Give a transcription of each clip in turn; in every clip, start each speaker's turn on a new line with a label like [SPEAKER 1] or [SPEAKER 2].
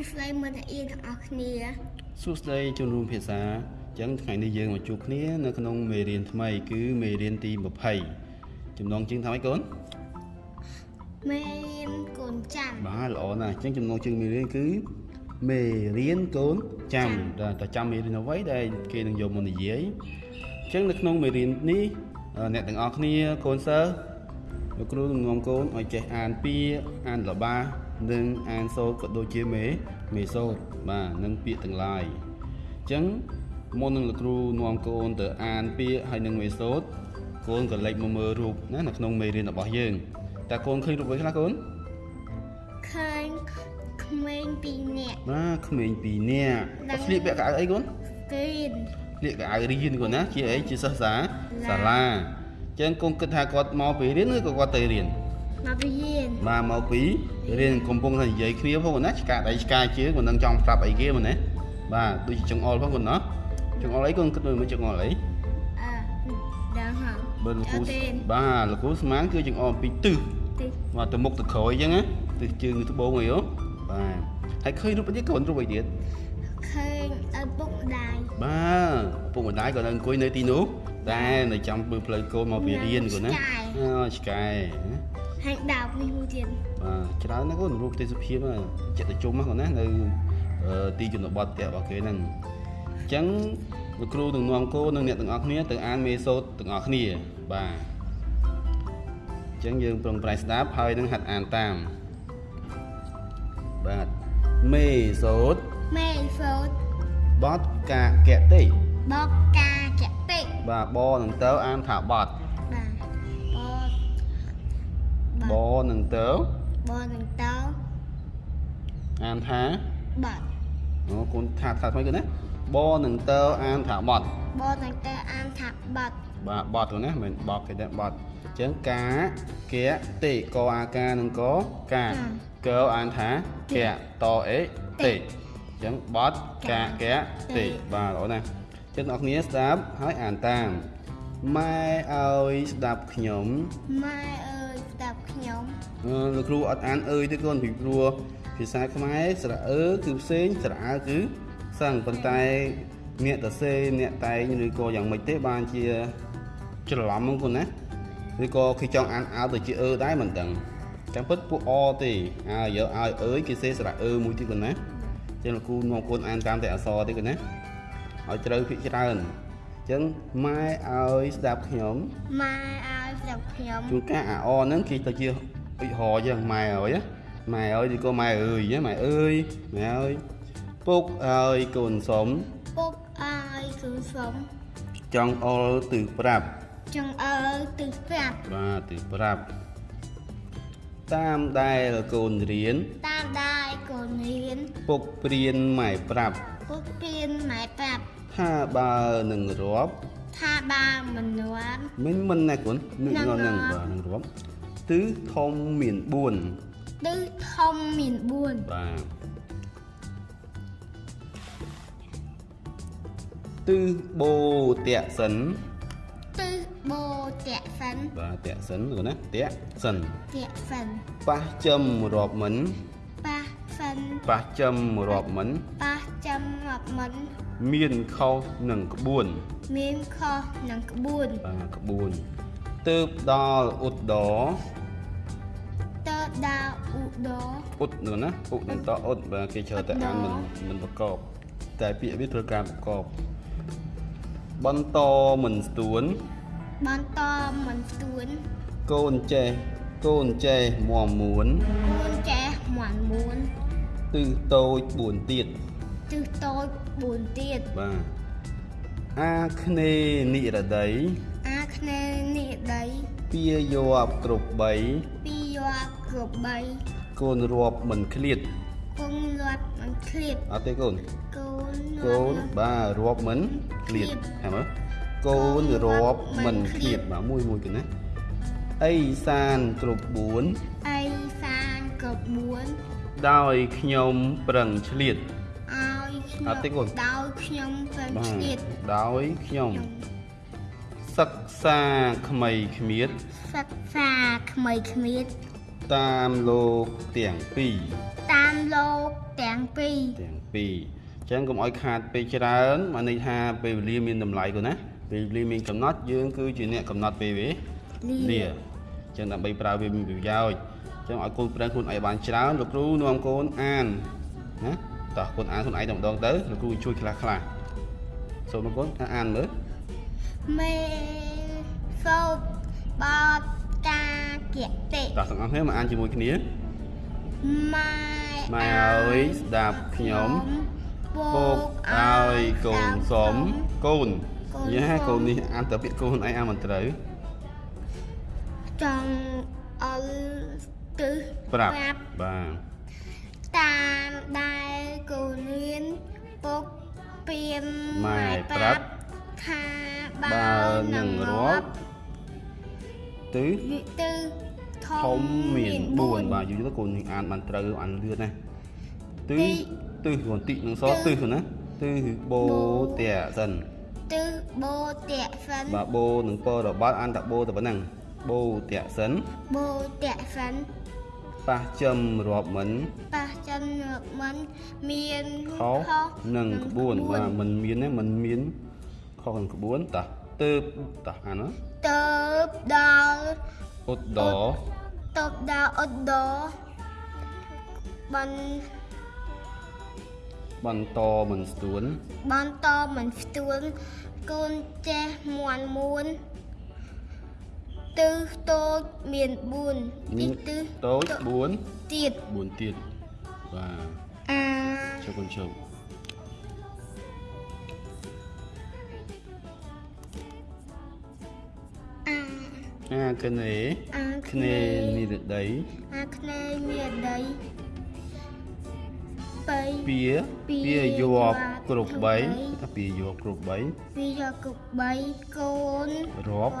[SPEAKER 1] ួស្តីមិត្តអៀនទាំងអស់គ្នា
[SPEAKER 2] សួស្តីជនរួមភាសាអញ្ចឹងថ្ងៃនេះយើងមកជួបគ្នានៅក្នុងមេរៀនថ្មី គឺមេរៀនទី20ចំណងជើងថាម៉េចកូន
[SPEAKER 1] មេរៀនកូនចាំ
[SPEAKER 2] បាទល្អណាស់អញ្ចឹងចំណងជើងមេរៀនគឺមេរៀនកូនចាំដែលតើចាំមេរៀនអ្វីដែលគេនឹងយកមកនិយាយអញ្ចឹងនៅក្នុងមេរៀននេះអឺអ្នកទាំងអស់គ្នាកូនសិស្សលោកគ្រូនឹងនាំកូនឲ្យចេះអានពាក្យអានលបា និងអានសូត្រក៏ដូចជាមេមេសូត្របាទនិងពាក្យទាំងឡាយអញ្ចឹងមុននឹងលោកគ្រូនាំកូនទៅអានពាក្យហើយនិងមេសូត្រកូនក៏លេចមកមើលរូបណានៅក្នុងមេរៀនរបស់យើងតើកូនឃើញរូបអ្វីខ្លះកូន
[SPEAKER 1] ឃើញក្មេងពីរនាក់
[SPEAKER 2] បាទក្មេងពីរនាក់គាត់ស្លៀកពាក់កៅអៅអីកូន
[SPEAKER 1] គ្រីន
[SPEAKER 2] ស្លៀកកៅអៅរៀនកូនណាជាអីជាសិស្សសា
[SPEAKER 1] ឡា
[SPEAKER 2] សាលាអញ្ចឹងកូនគិតថាគាត់មកពីរៀនឬក៏គាត់ទៅរៀន
[SPEAKER 1] មកពីរៀន
[SPEAKER 2] បាទមកពីរៀនកំពុងតែនិយាយគ្នាផងកូនណាឆ្កាដៃឆ្កាជើងមិនដឹងចង់ប្រាប់អីគេមែនទេបាទដូចជាចង្អុលផងកូនណាចង្អុលអីកូនគិតមើលមើលចង្អុលអី
[SPEAKER 1] អើដល់ហើយ
[SPEAKER 2] បើលោកគ្រូ
[SPEAKER 1] អត់ទេ
[SPEAKER 2] បាទលោកគ្រូស្មានគឺចង្អុលពីរទិស
[SPEAKER 1] ទី
[SPEAKER 2] បាទទៅមុខទៅក្រោយអញ្ចឹងណាទិសជើងទៅត្បូងអីហ៎បាទហើយឃើញរូបអីទៀតកូនរូបអីទៀត
[SPEAKER 1] ឃើញឪពុកម្ដាយ
[SPEAKER 2] បាទពុកម្ដាយក៏នៅអង្គុយនៅទីនោះតែនៅចាំមើលផ្លូវកូនមកពីរៀនគាត់ណាអូឆ្កែ
[SPEAKER 1] ហើយដោកនេះមួយទៀត
[SPEAKER 2] បាទច្រើនណាស់គាត់រូបទេសភាពហ្នឹងចិត្តទៅជុំហ្នឹងគាត់ណានៅអឺទីជនបទផ្ទះរបស់គេហ្នឹងអញ្ចឹងលោកគ្រូនឹងនាំកូននិងអ្នកទាំងអស់គ្នាទៅអានមេសូតទាំងអស់គ្នាបាទអញ្ចឹងយើងប្រុងប្រែងស្ដាប់ហើយនឹងហាត់អានតាមបាទមេសូត
[SPEAKER 1] មេសូត
[SPEAKER 2] បតកាកៈទេ
[SPEAKER 1] បកកាចតិ
[SPEAKER 2] បាទបនឹងទៅអានថាបត
[SPEAKER 1] បាទប
[SPEAKER 2] បនឹងទៅ
[SPEAKER 1] បនឹងតោ
[SPEAKER 2] អានថា
[SPEAKER 1] បាត់
[SPEAKER 2] អូកូនថាថាថ្មីគឺណាបនឹងទៅអានថាបត
[SPEAKER 1] បនឹងតើអានថាបាត់
[SPEAKER 2] បាទបតទៅណាមិនបតគេទេបតអញ្ចឹងកាកៈទេកអាការនឹងកកាកអានថាកៈតអេទេអញ្ចឹងបតកាកៈទេបាទល្អណាស់អញ្ចឹងអ្នកគ្នាស្ដាប់ហើយអានតាមម៉ែឲ្យស្ដាប់ខ្ញុំ
[SPEAKER 1] ម៉ែអើយស្ដាប់ ខ្ញុំ
[SPEAKER 2] អឺលោកគ្រូអត់អានអើយទេកូនពីព្រោះភាសាខ្មែរស្រៈអើគឺផ្សេងស្រៈអើគឺសឹងប៉ុន្តែអ្នកតសេអ្នកតែងឬក៏យ៉ាងម៉េចទេបានជាច្រឡំហ្នឹងកូនណាឬក៏គេចង់អានអើទៅជាអើដែរមិនដឹងចាំពិតពួកអទេអើយកឲ្យអើយគេសេស្រៈអើមួយទៀតកូនណាចឹងលោកគ្រូនាំកូនអានតាមតែអក្សរទេកូនណាឲ្យត្រូវភាគច្រើន ចឹងម៉ែឲ្យស្ដាប់ខ្ញុំ
[SPEAKER 1] ម៉ែអើយស្ដាប់ខ្ញុំ
[SPEAKER 2] ជួនកាលអាអហ្នឹងគេទៅជាអុចហរចឹងម៉ែអើយណាម៉ែអើយឬក៏ម៉ែអើយណាម៉ែអើយម៉ែអើយពុកអើយកូនសុំ
[SPEAKER 1] ពុកអើយគឺសុំ
[SPEAKER 2] ចង់អល់ទិសប្រាប់
[SPEAKER 1] ចង្អើយទិសប្រាប់
[SPEAKER 2] បាទទិសប្រាប់តាមដែលកូនរៀន
[SPEAKER 1] តាមដាយកូនរៀន
[SPEAKER 2] ពុកព្រៀនម៉ែប្រាប់
[SPEAKER 1] ពុកពៀនម៉ែប្រាប់
[SPEAKER 2] ថាបើនឹងរាប់
[SPEAKER 1] ថាបើមិនរាន់
[SPEAKER 2] មិនមិនណាកូននឹង
[SPEAKER 1] នឹង
[SPEAKER 2] នឹង
[SPEAKER 1] រាប់
[SPEAKER 2] បាទនឹងរាប់ទិសធំមាន4
[SPEAKER 1] ទិសធំមាន4
[SPEAKER 2] បាទទិសបូតៈសិន
[SPEAKER 1] ទិសបូតៈសិន
[SPEAKER 2] បាទតេសិនគាត់ណាតេសិន
[SPEAKER 1] តៈសិន
[SPEAKER 2] ប៉ះចំរាប់មិន
[SPEAKER 1] ប៉ះសិន
[SPEAKER 2] ប៉ះចំរាប់មិន
[SPEAKER 1] ប៉ះចាំរាប់មិន
[SPEAKER 2] មានខុសនឹងក្បួន
[SPEAKER 1] មានខុសនឹងក្បួន
[SPEAKER 2] បាទក្បួនទើបដល់ឧត្តរ
[SPEAKER 1] តើដាវឧដរ
[SPEAKER 2] ឧត្តនោះណាឧត្តតឧត្តបាទគេច្រើនតែអានមិនមិនប្រកបតែពាក្យវាត្រូវការប្រកបបន្តមិនស្ទួន
[SPEAKER 1] បន្តមិនស្ទួនកូ
[SPEAKER 2] នចេះកូនចេះមមមួន
[SPEAKER 1] គួនចេះមន់មួន
[SPEAKER 2] ទិសតូច4ទៀត
[SPEAKER 1] ទិសតូច4ទៀត
[SPEAKER 2] បាទអាគ្នេយ៍និរដី
[SPEAKER 1] អាគ្នេយ៍និដី
[SPEAKER 2] ពាយប់គ្រប់3
[SPEAKER 1] ពីយកគ្រប់3
[SPEAKER 2] កូនរាប់មិនឃ្លាត
[SPEAKER 1] គង់លាត់មិនឃ្លាត
[SPEAKER 2] អត់ទេកូន
[SPEAKER 1] កូន
[SPEAKER 2] កូនបាទរាប់មិនឃ្លាតហ៎មើលកូនរាប់មិនឃ្លាតបាទមួយមួយគណាអីសានគ្រប់4
[SPEAKER 1] អីសានគ្រប់4
[SPEAKER 2] ដោយខ្ញុំប្រឹងឆ្លៀត
[SPEAKER 1] ឲ្យខ្ញុំ
[SPEAKER 2] អត់ទេកូន
[SPEAKER 1] ដោយខ្ញុំប្រឹង
[SPEAKER 2] បាទ
[SPEAKER 1] ឆ្លៀត
[SPEAKER 2] ដោយខ្ញុំសិក្សាក្មៃគ្មៀត
[SPEAKER 1] សិក្សាក្មៃគ្មៀត
[SPEAKER 2] តាមលោកទាំងពីរ
[SPEAKER 1] តាមលោកទាំងពីរ
[SPEAKER 2] ទាំងពីរអញ្ចឹងកុំឲ្យខាតពេលច្រើនមកន័យថាពេលវេលាមានតម្លៃគាត់ណាពេលវេលាមានកំណត់យើងគឺជាអ្នកកំណត់ពេលវេលាអញ្ចឹងដើម្បីប្រើវាមានប្រយោជន៍អញ្ចឹងឲ្យកូនប្រឹងខ្លួនឯងបានច្រើនលោកគ្រូនាំកូនអានណាតោះកូនអានខ្លួនឯងតែម្ដងទៅលោកគ្រូជួយខ្លះខ្លះសូមលោកកូនអានមើល
[SPEAKER 1] មេសូតបតកាគតិ
[SPEAKER 2] តោះទាំងអស់គ្នាមកអានជាមួយគ្នា
[SPEAKER 1] ម៉ែ
[SPEAKER 2] ម៉ែអើយស្ដាប់ខ្ញុំពុកឲ្យកូនសុំកូនយេកូននេះអានតែពាក្យកូនឯងអានមិនត្រូវ
[SPEAKER 1] ចង់អល ទិស
[SPEAKER 2] ប្រាប់បាទ
[SPEAKER 1] តាមដែលកូនរៀនពុកពៀម
[SPEAKER 2] ម៉ែប្រាប់
[SPEAKER 1] ថាបើ
[SPEAKER 2] បើនឹង
[SPEAKER 1] នឹង
[SPEAKER 2] រ
[SPEAKER 1] រាប់
[SPEAKER 2] ត់ទិស
[SPEAKER 1] វិទិធ
[SPEAKER 2] ធំំមាន
[SPEAKER 1] មាន
[SPEAKER 2] 4
[SPEAKER 1] 4
[SPEAKER 2] បាទយូរទៅកូននេះអានបានត្រូវអានលឿនណាទិ
[SPEAKER 1] ទី
[SPEAKER 2] ទិសកូនតិនឹងស
[SPEAKER 1] ទិស
[SPEAKER 2] ទិសណាទិសបូតេសិន
[SPEAKER 1] ទិសបូតៈសិន
[SPEAKER 2] បាទបូនឹងពរបត់អានតែបូតែប៉ុណ្ណឹងបូតេសិន
[SPEAKER 1] បូតៈសិន
[SPEAKER 2] ប៉ះចំរាប់មិន
[SPEAKER 1] ប៉ះចំនឹកមិនមាន
[SPEAKER 2] ខុសនឹងក្បួនបាទមិនមានទេមិនមានខុសនឹងក្បួនតោះទៅតោះអានណា
[SPEAKER 1] ទៅដល់
[SPEAKER 2] ឧត្តរ
[SPEAKER 1] ទៅដល់អ៊ុដបាន
[SPEAKER 2] បន្តមិនស្ទួន
[SPEAKER 1] បន្តមិនផ្ទួនកូនចេះមន់មួន ទិសតូចមាន4ទីទិស
[SPEAKER 2] តូច4
[SPEAKER 1] ទៀត
[SPEAKER 2] 4ទៀតបាទ
[SPEAKER 1] អា
[SPEAKER 2] ជុំកូនជុំ
[SPEAKER 1] អា
[SPEAKER 2] អាកណេ
[SPEAKER 1] អា
[SPEAKER 2] គ្នេនិរដី
[SPEAKER 1] អាគ្នេមានដីបៃ
[SPEAKER 2] ពៀ
[SPEAKER 1] ពា
[SPEAKER 2] ពៀយកគ្រប់
[SPEAKER 1] គ្រប់បី
[SPEAKER 2] 3ពៀយកគ្រប់3
[SPEAKER 1] វាយកគប់3កូន
[SPEAKER 2] រាប់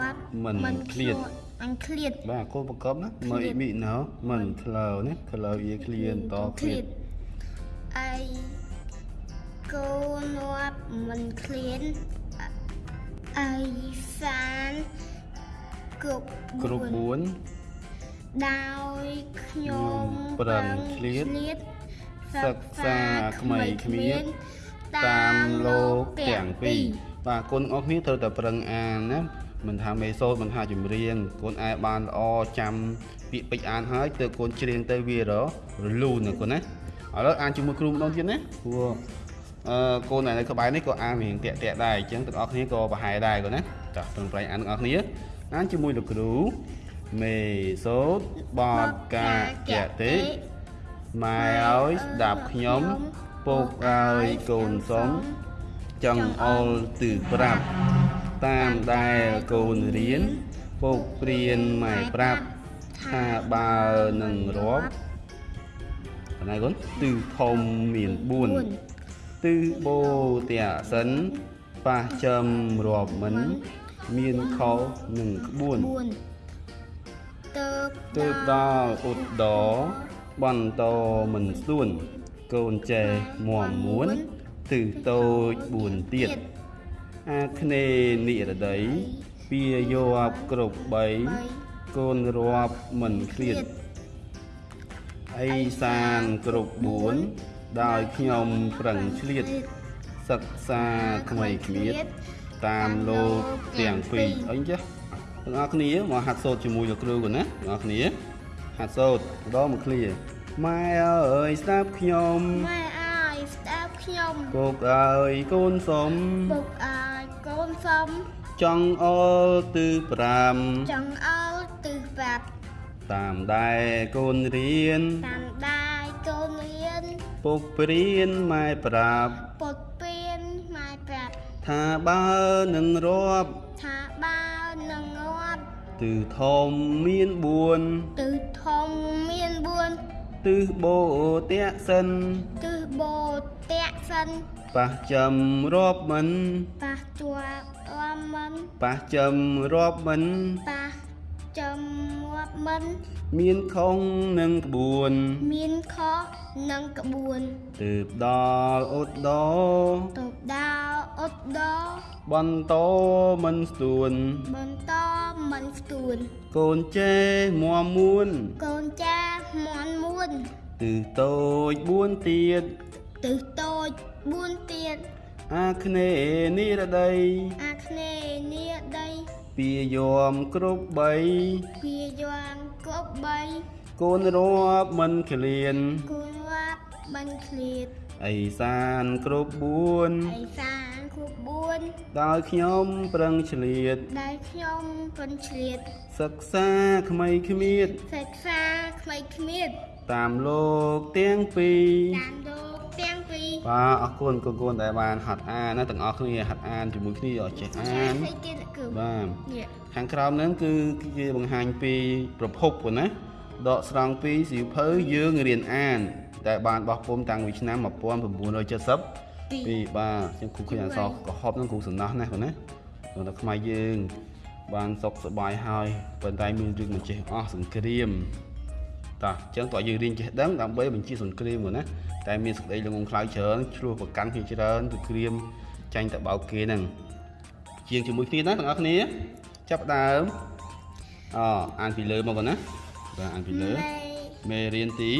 [SPEAKER 2] មិនឃ្លាត
[SPEAKER 1] អញឃ្លាត
[SPEAKER 2] បាទកូនប្រកបណា
[SPEAKER 1] ឃ្លា
[SPEAKER 2] មើ
[SPEAKER 1] ត
[SPEAKER 2] លមីណោមិនធ្លើណាធ្លើវាឃ្លានតឃ្លាត
[SPEAKER 1] អីកូនងាប់មិនឃ្លានអីសានគ្រប់
[SPEAKER 2] គ្រប់
[SPEAKER 1] បួន
[SPEAKER 2] 4
[SPEAKER 1] ដោយខ្ញុំ
[SPEAKER 2] ប្រឹងឃ្លាត សិក្សាក្មៃគ្មានតាមលោកទាំងពីរបាទកូនទាំងអស់គ្នាត្រូវតែប្រឹងអានណាមិនថាមេសូតមិនថាចម្រៀងកូនអាយបានល្អចាំពាក្យពេចន៍អានហើយទើបកូនច្រៀងទៅវាររលូនណាកូនណាឥឡូវអានជាមួយគ្រូម្ដងទៀតណាព្រោះអឺកូននៅក្បែរនេះក៏អានរៀងតាក់តាក់ដែរអញ្ចឹងទាំងអស់គ្នាក៏ប្រហែលដែរកូនណាចាស់ប្រឹងប្រែងអានទាំងអស់គ្នាអានជាមួយលោកគ្រូមេសូតបតកាកតិ ម៉ែឲ្យស្ដាប់ខ្ញុំពុកឲ្យកូនសុំចង្អុលទិសប្រាប់ តាមដែលកូនរៀនពុកព្រៀនម៉ែប្រាប់ថាបើនឹងរាប់ប៉ុណ្ណាកូនទិសធំមាន4ទិសបូតៈសិនប៉ះចំរាប់មិន មានខុសនឹងក្បួន
[SPEAKER 1] 4ទៅ
[SPEAKER 2] ទើបដល់ឧត្តរ បន្តមិនស្ទួនកូនចេះមមមួនទិសតូច4ទៀតអាគ្នេនិរដីពៀយកគ្រប់3កូនរាប់មិនឃ្លាតអីសានគ្រប់4ដោយខ្ញុំប្រឹងឆ្លៀតសិក្សាក្មៃគ្មៀតតាមលោកទាំងពីរអីចេះទាំងអស់គ្នាមកហាត់សូត្រជាមួយលោកគ្រូគាត់ណាទាំងអស់គ្នា ហាត់សូត្រម្ដងមកឃ្លាម៉ែអើយស្ដាប់ខ្ញុំ
[SPEAKER 1] ម៉ែអើយស្ដាប់ខ្ញុំ
[SPEAKER 2] ពុកអើយកូនសុំ
[SPEAKER 1] ពុកអើយកូនសុំ
[SPEAKER 2] ចង់អលទិស5
[SPEAKER 1] ចង់អើទិសប្រាប់
[SPEAKER 2] តាមដែលកូនរៀន
[SPEAKER 1] តាមដាយកូនរៀន
[SPEAKER 2] ពុកព្រៀនម៉ែប្រាប់
[SPEAKER 1] ពុតពៀនម៉ែប្រាប់
[SPEAKER 2] ថាបើនឹងរាប់
[SPEAKER 1] ថាបើនឹងងាប់
[SPEAKER 2] ទិសធំមាន4
[SPEAKER 1] ទិសធំមាន4
[SPEAKER 2] ទិសបូតៈសិន
[SPEAKER 1] ទិសបូតៈសិន
[SPEAKER 2] ប៉ះចំរាប់មិន
[SPEAKER 1] ប៉ះជាប់អមមិន
[SPEAKER 2] ប៉ះចំរាប់មិន
[SPEAKER 1] ប៉ះ ចំងាប់មិន
[SPEAKER 2] មានខុសនឹងក្បួន
[SPEAKER 1] មានខុសនឹងក្បួន
[SPEAKER 2] ទើបដល់ឧត្តរ
[SPEAKER 1] ទៅដល់អ៊ុតដ
[SPEAKER 2] បន្តមិនស្ទួន
[SPEAKER 1] បន្តមិនស្ទួន
[SPEAKER 2] កូនចេះមមមួន
[SPEAKER 1] កូនចាមន់មួន
[SPEAKER 2] ទិសតូច4ទៀត
[SPEAKER 1] ទិសតូច4ទៀត
[SPEAKER 2] អាគ្នេយ៍និរដី
[SPEAKER 1] អាគ្នេយ៍នាដី
[SPEAKER 2] ពាយមគ្រប់3
[SPEAKER 1] វាយ៉ាងគ្រប់3
[SPEAKER 2] កូនរាប់មិនឃ្លាន
[SPEAKER 1] គូរាប់បានឃ្លាត
[SPEAKER 2] អីសានគ្រប់
[SPEAKER 1] ឯ
[SPEAKER 2] 4
[SPEAKER 1] សានគ្រប់4
[SPEAKER 2] ដោយខ្ញុំប្រឹងឆ្លៀត
[SPEAKER 1] ដែលខ្ញុំពិនឆ្លៀត
[SPEAKER 2] សិក្សាក្មៃគ្មៀត
[SPEAKER 1] សិក្សាក្មេងគ្មៀត
[SPEAKER 2] តាមលោកទាំងពីរ
[SPEAKER 1] តាមលោកទាំងពីរ
[SPEAKER 2] បាទអរគុណកូនកូនដែលបានហាត់អានណាទាំងអស់គ្នាហាត់អានជាមួយគ្នាឲ្យចេះអាន
[SPEAKER 1] ស្អីទៀតគឺ
[SPEAKER 2] បាទ
[SPEAKER 1] នេះ
[SPEAKER 2] ខាងក្រោមហ្នឹងគឺជាបង្ហាញពីប្រភពប៉ុណ្ណាដកស្រង់ពីសៀវភៅយើងរៀនអាន តែបានបោះពុំតាំងពីឆ្នាំ1970
[SPEAKER 1] ពី
[SPEAKER 2] ពីបាទខ្ញុំគ្រូឃើញអក្សរកុហបហ្នឹងគ្រូសំណោះណាស់ប៉ុណ្ណាព្រោះតែខ្មែរយើង បានសុខសប្បាយហើយប៉ុន្តែមានរឿងមិនចេះអស់សង្គ្រាម តោះអញ្ចឹងតើយើងរៀនចេះដឹងដើម្បីបញ្ជាសង្គ្រាមហ្នឹងណាតែមានសក្តីល្ងងខ្លៅច្រើនឆ្លោះប្រកាន់គ្នាច្រើនទៅក្រៀមចាញ់តបោកគេហ្នឹងជាងជាមួយគ្នាណាបងប្អូនគ្នាចាប់ដើមអអានពីលើមកបងណាបាទអានពីលើ
[SPEAKER 1] មេ
[SPEAKER 2] រៀនទី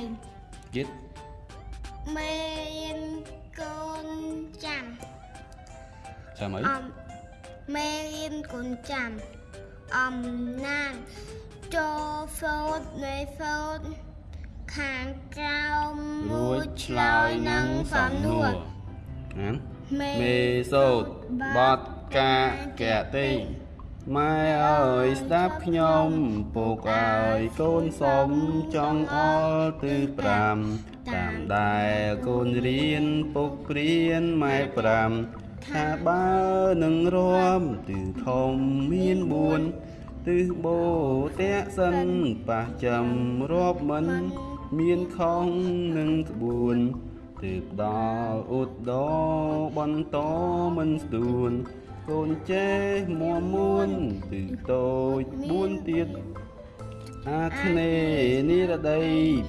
[SPEAKER 1] 20
[SPEAKER 2] ទៀត
[SPEAKER 1] មេរៀនកូនចាំ
[SPEAKER 2] ចាំ
[SPEAKER 1] អីមេរៀនកូនចាំអំណាន ចូលសូត្រនៃសូត្រខាងក្រោម
[SPEAKER 2] រួចឆ្លើយនឹងសំណួរអាន
[SPEAKER 1] មេ
[SPEAKER 2] មេសូតបតកាកតិម៉ែអើយស្ដាប់ខ្ញុំពុកអើយកូនសុំចង់អល់ទិស5តាមដែលកូនរៀនពុកព្រៀនម៉ែ5ថាបើនឹងរួមទិសធំមាន4 ទិសបូតេសិនប៉ះចាំរាប់មិន មានខុសនឹងក្បួនទើបដល់ឧត្តរបន្តមិនស្ដួនកូនចេះមួមួនទិសតូច4ទៀតអាគ្នេយ៍និរដី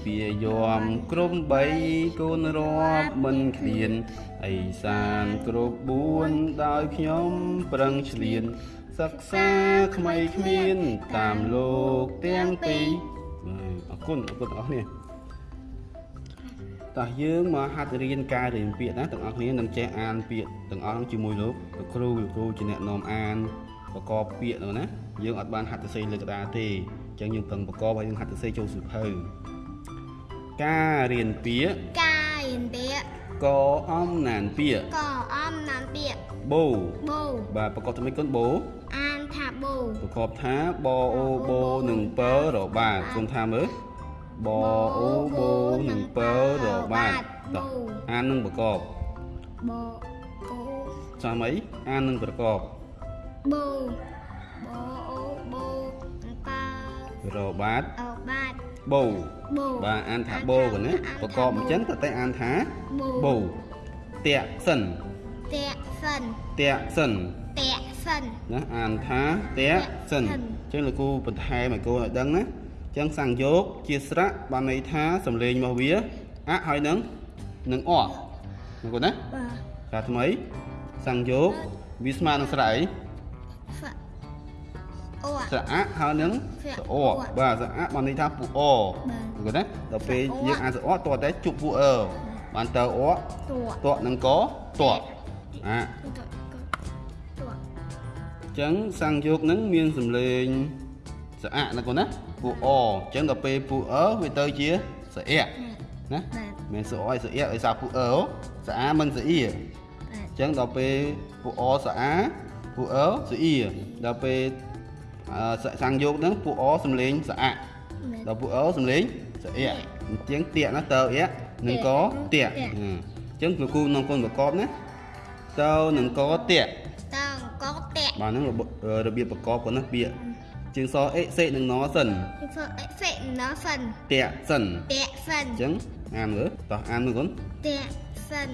[SPEAKER 2] ពាយមក្រុម3កូនរាប់មិនឃ្លានអីសានគ្រប់4ដោយខ្ញុំប្រឹងឆ្លៀន សិក្សាក្មៃគ្មានតាមលោកទាំងពីរបាទអរគុណអរគុណទាំងអស់គ្នាតោះយើងមកហាត់រៀនការរៀនពាក្យណាទាំងអស់គ្នានឹងចេះអានពាក្យទាំងអស់ហ្នឹងជាមួយលោកលោកគ្រូលោកគ្រូជាអ្នកនាំអានប្រកបពាក្យហ្នឹងណាយើងអត់បានហាត់សរសេរលើក្តារទេអញ្ចឹងយើងប្រឹងប្រកបហើយយើងហាត់សរសេរចូលសៀវភៅការរៀនពាក្យ
[SPEAKER 1] កាយពាក្យ
[SPEAKER 2] កអំណានពាក្យក
[SPEAKER 1] អំណានពាក្យ
[SPEAKER 2] បូ
[SPEAKER 1] បូ
[SPEAKER 2] បាទប្រកបទៅមួយគុណបូ
[SPEAKER 1] អានថាបូ
[SPEAKER 2] ប្រកបថាបអូបូនិងពើរបាទគុំថាមើលបអូបូនិងពើរបាទតោះអាននឹងប្រកប
[SPEAKER 1] បូអូ
[SPEAKER 2] ចាំអីអាននឹងប្រកប
[SPEAKER 1] បូបូអូបូប៉ា
[SPEAKER 2] របាទ
[SPEAKER 1] អូបាទ
[SPEAKER 2] បូ
[SPEAKER 1] បូ
[SPEAKER 2] បាទអានថាបូកណាប្រកបអញ្ចឹងតែតែអានថា
[SPEAKER 1] បូ
[SPEAKER 2] បូតាក់សិន
[SPEAKER 1] តាក់សិន
[SPEAKER 2] តាក់សិន
[SPEAKER 1] តាក់ សិន
[SPEAKER 2] ណាអានថាតាក់សិនអញ្ចឹងលោកគ្រូបន្ថែមឲ្យកូនឲ្យដឹងណាអញ្ចឹងសង្យោគជាស្រៈបានន័យថាសំឡេងរបស់វាអៈហើយនឹងនឹងអណាកូនណា
[SPEAKER 1] បាទ
[SPEAKER 2] ថាថ្មីសង្យោគវាស្មើនឹងស្រៈអី
[SPEAKER 1] ហ្វអូ
[SPEAKER 2] ស្រៈអៈហើយនឹងស្រអបាទស្រៈបានន័យថាពុអ
[SPEAKER 1] បាទ
[SPEAKER 2] គាត់ណាដល់ពេលយើងអានស្រអតតតែជប់ពុអបានតើអ
[SPEAKER 1] តួ
[SPEAKER 2] តនឹងកតអា
[SPEAKER 1] តួ
[SPEAKER 2] អញ្ចឹងសង្យោគហ្នឹងមានសំឡេងស្អាក់ណាគាត់ណាពូអអញ្ចឹងដល់ពេលពូអវាទៅជាស្អាក់ណា
[SPEAKER 1] បាទ
[SPEAKER 2] មិនស្អយស្អាក់ឲ្យសារពូអស្អាមិនស្អៀអ
[SPEAKER 1] បាទ
[SPEAKER 2] ញ្ចឹងដល់ពេលពូអស្អាពូអស្អៀដល់ពេលអឺសង្យោគហ្នឹងពូអសំឡេងស្អាក់
[SPEAKER 1] បាទ
[SPEAKER 2] ដល់ពូអសំឡេងស្អាក់អញ្ចឹងតាកណាតើអៀនឹងកតាកអញ្ចឹងលោកគ្រូក្នុងគុណប្រកបណាតើនឹងកតាក
[SPEAKER 1] តើ កកតាក់
[SPEAKER 2] បាទហ្នឹងរបរបៀបប្រកបគាត់ណាពាក្យជើងសអេសេនឹងណសិន
[SPEAKER 1] ពីធ្វើអេហ្វេកណសិន
[SPEAKER 2] តាក់សិន
[SPEAKER 1] តាក់សិន
[SPEAKER 2] អញ្ចឹងអានមើលតោះអានមើលគុន
[SPEAKER 1] តាក់សិន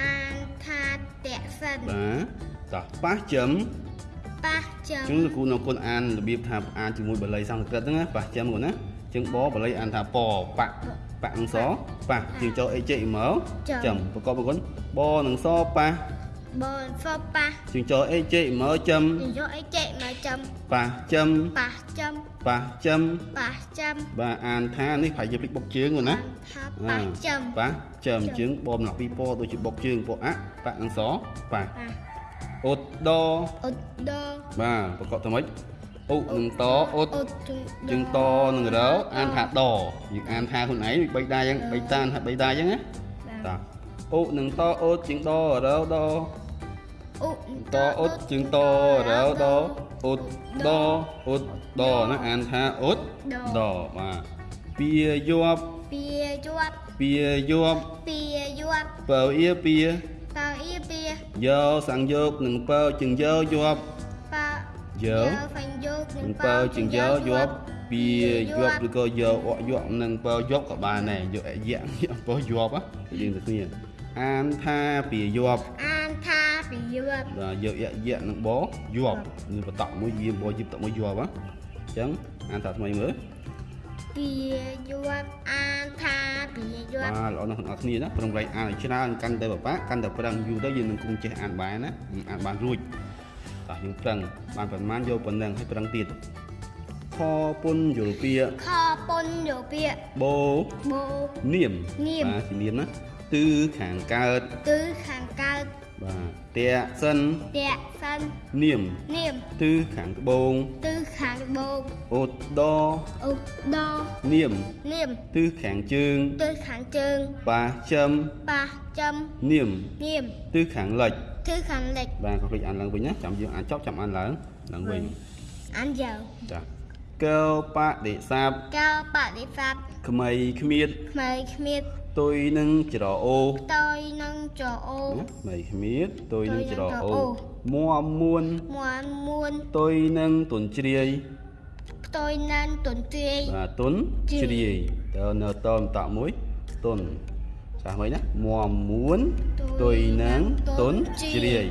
[SPEAKER 1] អានថាតាក់សិន
[SPEAKER 2] បាទតោះប៉ះចឹម
[SPEAKER 1] ប៉ះចំ
[SPEAKER 2] អញ្ចឹងលោកគ្រូនៅគុណអានរបៀបថាអានជាមួយបាលីសំស្ក្រឹតហ្នឹងណាប៉ះចឹមគាត់ណាអញ្ចឹងបបាលីអានថាបប៉ប៉អង្សប៉ះជាងចូលអេចេមកចឹមប្រកបគុនបនឹងសប៉ះ ប
[SPEAKER 1] បនហ្វប៉ា
[SPEAKER 2] ជើងចអេចេមើចំ
[SPEAKER 1] និយោអីចេមកចំ
[SPEAKER 2] ប៉ះចំ
[SPEAKER 1] ប៉ះចំ
[SPEAKER 2] ប៉ះចំ
[SPEAKER 1] ប៉ះចំ
[SPEAKER 2] បាទអានថានេះប្រហែលជាភ្លេចបុកជើងហ្នឹងណា
[SPEAKER 1] ថាប៉ះចំ
[SPEAKER 2] ប៉ះចំជើងបមដល់ពីពណ៌ដូចជាបុកជើងពណ៌អាក់ប៉ះនឹងសប៉ះ
[SPEAKER 1] ប៉ះ
[SPEAKER 2] អ៊ុតដ
[SPEAKER 1] អ៊ុតដ
[SPEAKER 2] បាទប្រកបទៅម៉េចអ៊ុនឹងតអ៊ុត
[SPEAKER 1] អ៊ុតជើង
[SPEAKER 2] ជើងតនឹងរអានថាដយើងអានថាខ្លួនឯងបីដាអញ្ចឹងបីតានថាបីដាអញ្ចឹងណាតាអ៊ុនឹងតអ៊ុតជើងដរដ
[SPEAKER 1] អ៊ុ
[SPEAKER 2] តអ៊ុតជើងតរដអ៊ុតដអ៊ុតដណាអានថាអ៊ុតដបាទពីយប់
[SPEAKER 1] ពីជាប់
[SPEAKER 2] ពីយប់
[SPEAKER 1] ពីយប់
[SPEAKER 2] បើអៀពី
[SPEAKER 1] ប៉ាអ៊ីពី
[SPEAKER 2] យកសាំងយកនឹងបើជើងយកយប់
[SPEAKER 1] ប៉ា
[SPEAKER 2] យក
[SPEAKER 1] ហ្វាញ់យក
[SPEAKER 2] នឹងបើជើងយកយប់ពីយប់ឬក៏យកអកយប់នឹងបើយប់ក៏បានដែរយកអយៈយកបើយប់ណាយើងទៅគ្នាអានថាពីយប់
[SPEAKER 1] អាន ថាពីយប់
[SPEAKER 2] បាទយកយៈយៈនឹងបយប់នឹងបតក់មួយយាមបយិបតក់មួយយប់ហ៎អញ្ចឹងអានថាថ្មីមើល
[SPEAKER 1] ពីយប់អានថាពីយប់
[SPEAKER 2] បាទល្អណាស់អ្នកគ្នាណាប្រឹងប្រែងអានឲ្យច្រើនកាន់តែបបាក់កាន់តែប្រឹងយូរទៅយើងនឹងគង់ចេះអានបានណាអានបានរួចតោះយើងប្រឹងបានប៉ុន្មានយកប៉ុណ្ណឹងឲ្យប្រឹងទៀតខពុនយល់ពាក
[SPEAKER 1] ខពុនយោពាក
[SPEAKER 2] បោ
[SPEAKER 1] បូ
[SPEAKER 2] នាម
[SPEAKER 1] នាម
[SPEAKER 2] បាទជានាមណាទឺខាងកើត
[SPEAKER 1] គឺខាងកើត
[SPEAKER 2] បាទតេសិន
[SPEAKER 1] តាក់សិន
[SPEAKER 2] នាម
[SPEAKER 1] នាម
[SPEAKER 2] ទឺខាងត្បូង
[SPEAKER 1] គឺខាងត្បូង
[SPEAKER 2] អូតដ
[SPEAKER 1] អ៊ុដ
[SPEAKER 2] នាម
[SPEAKER 1] នាម
[SPEAKER 2] ទឺខាងជើង
[SPEAKER 1] គឺខាងជើង
[SPEAKER 2] បាចំ
[SPEAKER 1] ប៉ះចំ
[SPEAKER 2] នាម
[SPEAKER 1] នាម
[SPEAKER 2] ទឺខាងលិច
[SPEAKER 1] គឺខាងលិច
[SPEAKER 2] បាទក៏ភ្លេចអានឡើងវិញណាចាំយើងអានចប់ចាំអានឡើងឡើងវិញ
[SPEAKER 1] អានយើ
[SPEAKER 2] ចាកែវបដិសាប
[SPEAKER 1] កៅបដិស័ព្ទ
[SPEAKER 2] ក្មៃគ្មៀត
[SPEAKER 1] ខ្មៅគ្មៀត
[SPEAKER 2] ទុយនឹងច្រអូ
[SPEAKER 1] តយនឹងចអូ
[SPEAKER 2] ណាក្មៃគ្មៀតទុយនឹងច្រ
[SPEAKER 1] ទុយនឹងច្រអូ
[SPEAKER 2] អូមមមួន
[SPEAKER 1] មួនមួន
[SPEAKER 2] ទុយនឹងទុនជ្រាយ
[SPEAKER 1] ផ្ទុយនឹងទុនទាយ
[SPEAKER 2] បាទទុន
[SPEAKER 1] ជ្រាយ
[SPEAKER 2] ជ្រាយតើនៅតមតមួយទុនចាស់មិនណាមមមួនទុយនឹងទុនជ្រាយ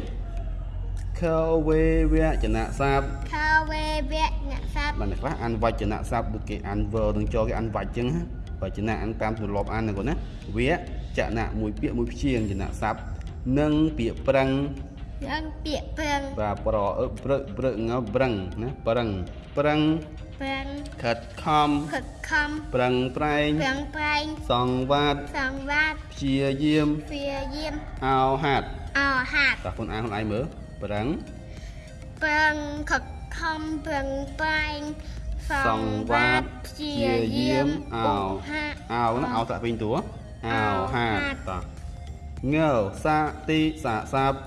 [SPEAKER 2] ខវេវចនៈសាប
[SPEAKER 1] ខាវេវៈអ្នកស័ព្ទ
[SPEAKER 2] បាទអ្នកខ្លះអានវចនៈស័ព្ទដូចគេអាន verb នឹងចគេអានវចចឹងណា វចនៈអានតាមទម្លាប់អានហ្នឹងគាត់ណាវៈចនៈមួយពាក្យមួយព្យាង្គចនៈស័ព្ទនិងពាក្យប្រឹង
[SPEAKER 1] នឹងពាក្យប្រឹង
[SPEAKER 2] បាទប្រអឹប្រឹកប្រឹកងប្រឹងណាប្រឹងប្រឹង
[SPEAKER 1] ប្រឹង
[SPEAKER 2] ខិតខំ
[SPEAKER 1] ខិតខំ
[SPEAKER 2] ប្រឹងប្រែង
[SPEAKER 1] ប្រឹងប្រែង
[SPEAKER 2] សង្វាត
[SPEAKER 1] សង្វាត
[SPEAKER 2] ព្យាយាម
[SPEAKER 1] ព្យាយាម
[SPEAKER 2] អោហាត់
[SPEAKER 1] អោហាត់
[SPEAKER 2] តើខ្លួនអានខ្លួនឯងមើលប្រឹង
[SPEAKER 1] ប្រឹងខិតខំប្រឹងប្រែង សង្វាតព្យាយាមអោហាត់
[SPEAKER 2] អោណាអោតាក់វិញតួអោហាត់តើងើសាទីសាសាប់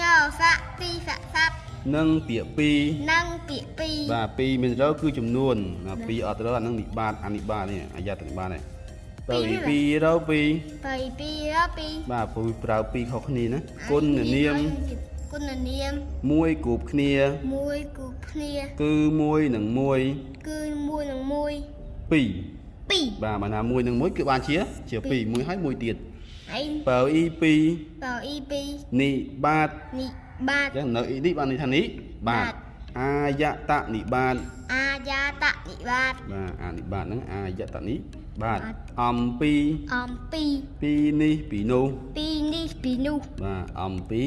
[SPEAKER 1] ញោស័កទីស័កស័ព្ទ
[SPEAKER 2] និងពាក្យពីរ
[SPEAKER 1] និងពាក្យពីរ
[SPEAKER 2] បាទពីរមានត្រូវគឺចំនួនណាពីរអត់ត្រូវអានឹងនិបាតអានិបាតនេះអាយ៉ាតនិបាតនេះទៅពីពីរទៅពីរ
[SPEAKER 1] បីពីរពីរ
[SPEAKER 2] បាទពូប្រើពីរខុសគ្នាណាគុណនាម
[SPEAKER 1] គុណនាម
[SPEAKER 2] មួយគូបគ្នា
[SPEAKER 1] មួយគូគ្នា
[SPEAKER 2] គឺមួយនិងមួយ
[SPEAKER 1] គឺមួយនឹងមួយ
[SPEAKER 2] ពីរ
[SPEAKER 1] ពីរ
[SPEAKER 2] បាទបើណាមួយនិងមួយគឺបានជា ជាពីរមួយហើយមួយទៀត
[SPEAKER 1] ហើយ
[SPEAKER 2] បើអ៊ីពីរ
[SPEAKER 1] បៅអ៊ីពីរ
[SPEAKER 2] និបាត
[SPEAKER 1] នេះបាត
[SPEAKER 2] អញ្ចឹងនៅអ៊ីនេះបានន័យថានេះបាទ
[SPEAKER 1] បាទ
[SPEAKER 2] អាយតនិបាត
[SPEAKER 1] អាយាតនិបាត
[SPEAKER 2] បាទអានិបាតហ្នឹងអាយតនិ បាទ
[SPEAKER 1] បាទ
[SPEAKER 2] អំពី
[SPEAKER 1] អំពី
[SPEAKER 2] ពីនេះពីនោះ
[SPEAKER 1] ពីនេះពីនោះ
[SPEAKER 2] បាទអំពី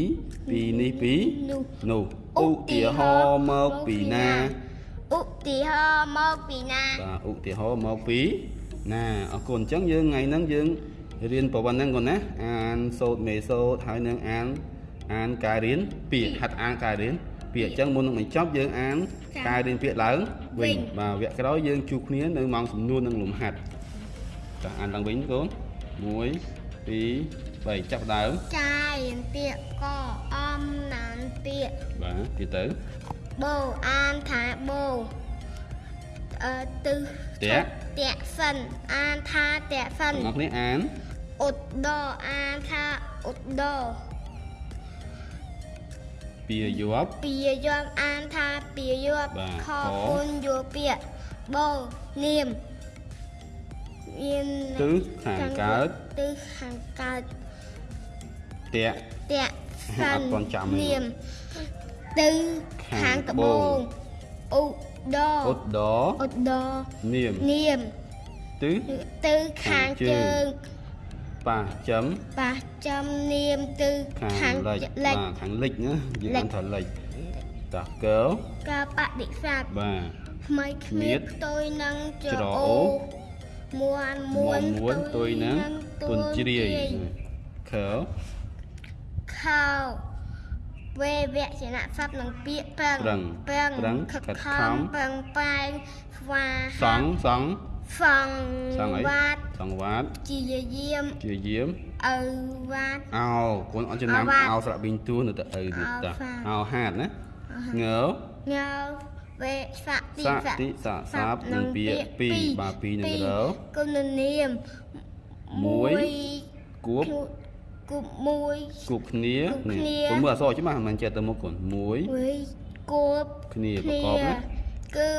[SPEAKER 2] ពីនេះពី
[SPEAKER 1] នោះ
[SPEAKER 2] នោះ
[SPEAKER 1] ឧ
[SPEAKER 2] ឧ
[SPEAKER 1] ទា
[SPEAKER 2] ទា
[SPEAKER 1] ហ
[SPEAKER 2] ហ
[SPEAKER 1] រ
[SPEAKER 2] រ
[SPEAKER 1] ណ៍
[SPEAKER 2] ណ៍មកពីណា
[SPEAKER 1] ឧទាហរណ៍មកពីណា
[SPEAKER 2] បាទឧទាហរណ៍មកពីណាអរគុណអញ្ចឹងយើងថ្ងៃហ្នឹងយើងរៀនប្រវត្តិហ្នឹងគាត់ណាអានសូត្រមេសូត្រហើយនឹងអានអានការរៀនពាក្យហាត់អានការរៀនពាក្យអញ្ចឹងមុននឹងបញ្ចប់យើងអានការរៀនពាក្យឡើងវិញបាទវគ្គក្រោយយើងជួបគ្នានៅម៉ោងសំនួននិងលំហាត់ ចាអានឡើងវិញកូន1 2 3ចាប់ផ្ដើម
[SPEAKER 1] ចាយរៀនពាក្យកអំណានពាក្យ
[SPEAKER 2] បាទទៀតទៅ
[SPEAKER 1] បូអានថាបូអឺទិស
[SPEAKER 2] តាក់
[SPEAKER 1] តាក់សិនអានថាតាក់សិន
[SPEAKER 2] បងប្អូនគ្នាអាន
[SPEAKER 1] ឧត្តដអានថាឧត្តដ
[SPEAKER 2] ពាក្យយប់
[SPEAKER 1] ពីយមអានថាពីយប់
[SPEAKER 2] បាទ
[SPEAKER 1] ខ
[SPEAKER 2] ខ
[SPEAKER 1] ពុនយោពាក្យបូនាម មាន
[SPEAKER 2] ទិសខាងកើត
[SPEAKER 1] ទិសខាងកើត
[SPEAKER 2] តាក់
[SPEAKER 1] តាក់សិ
[SPEAKER 2] អ
[SPEAKER 1] ន
[SPEAKER 2] ត់ទាន់ចាំទេ
[SPEAKER 1] នាមទិស
[SPEAKER 2] ខា
[SPEAKER 1] ខា
[SPEAKER 2] ង
[SPEAKER 1] ង
[SPEAKER 2] ត្ត្បូ
[SPEAKER 1] បូ
[SPEAKER 2] ង
[SPEAKER 1] ងឧត្ត
[SPEAKER 2] ឧត្តរ
[SPEAKER 1] ឧត្តដ
[SPEAKER 2] នាម
[SPEAKER 1] នាម
[SPEAKER 2] ទិស
[SPEAKER 1] ទិសខាង
[SPEAKER 2] ខាងជើ
[SPEAKER 1] ជើ
[SPEAKER 2] ង
[SPEAKER 1] ង
[SPEAKER 2] ប៉ះចំ
[SPEAKER 1] ប៉ះចំនាមទៅ
[SPEAKER 2] ខា
[SPEAKER 1] ខា
[SPEAKER 2] ង
[SPEAKER 1] ង
[SPEAKER 2] លិច
[SPEAKER 1] លិច
[SPEAKER 2] បាទខាងលិចណានិយាយ
[SPEAKER 1] លិច
[SPEAKER 2] បានថាលិចតោះកើ
[SPEAKER 1] ការបដិសេធ
[SPEAKER 2] បាទ
[SPEAKER 1] ថ្មីគ្មៀត
[SPEAKER 2] គ្មៀត
[SPEAKER 1] ផ្ទុយនឹងច្រ
[SPEAKER 2] ច្រអូ
[SPEAKER 1] អូ មួនមួ
[SPEAKER 2] មួនមួនទុយនឹងទុនជ្រាយខើ
[SPEAKER 1] ខោវេវៈចនៈសព្ទនឹងពាក្យប្រឹង
[SPEAKER 2] ប្រឹង
[SPEAKER 1] ប្រឹង
[SPEAKER 2] ប្រឹង
[SPEAKER 1] ខិត
[SPEAKER 2] ខិត
[SPEAKER 1] ខ
[SPEAKER 2] ខំំ
[SPEAKER 1] ប្រឹងប្រែងស្វា
[SPEAKER 2] សង់សង់
[SPEAKER 1] សង់
[SPEAKER 2] សង់អី
[SPEAKER 1] វត្ត
[SPEAKER 2] សង់វត្ត
[SPEAKER 1] ជាយាម
[SPEAKER 2] ជាយាម
[SPEAKER 1] ឪវត្ត
[SPEAKER 2] អោកូនអត់ចំណាំ
[SPEAKER 1] អោវ៉ាត់
[SPEAKER 2] អោស្រៈប៊ីងទួនៅតែឪទៀតតា
[SPEAKER 1] អោហ្វា
[SPEAKER 2] អោហាតណាងើ
[SPEAKER 1] ញើ វេសៈទី
[SPEAKER 2] សៈតិសៈសាបនឹងពាក្យពីរបាទពីរនឹងរ
[SPEAKER 1] គុណនាម
[SPEAKER 2] មួយគួប
[SPEAKER 1] គូបមួយ
[SPEAKER 2] គប់គ្នា
[SPEAKER 1] គប់គ្នា
[SPEAKER 2] កូនមើលអក្សរច្បាស់មិនចេះទៅមុខកូន1
[SPEAKER 1] មួយគូប
[SPEAKER 2] គ្នាប្រកបណា
[SPEAKER 1] គឺ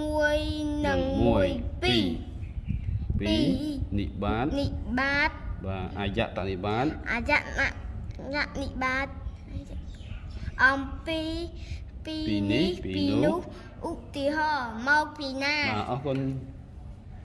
[SPEAKER 1] មួយនិង
[SPEAKER 2] 1
[SPEAKER 1] មួយពីរ
[SPEAKER 2] 2
[SPEAKER 1] ពីរ
[SPEAKER 2] 2និបាត
[SPEAKER 1] និបាត
[SPEAKER 2] បាទអាយតនិបាត
[SPEAKER 1] អយៈណញៈនិបាតអំពីពី
[SPEAKER 2] ពីនេះពីនោះ
[SPEAKER 1] ឧទាហរណ៍មកពីណា
[SPEAKER 2] បាទអរគុណ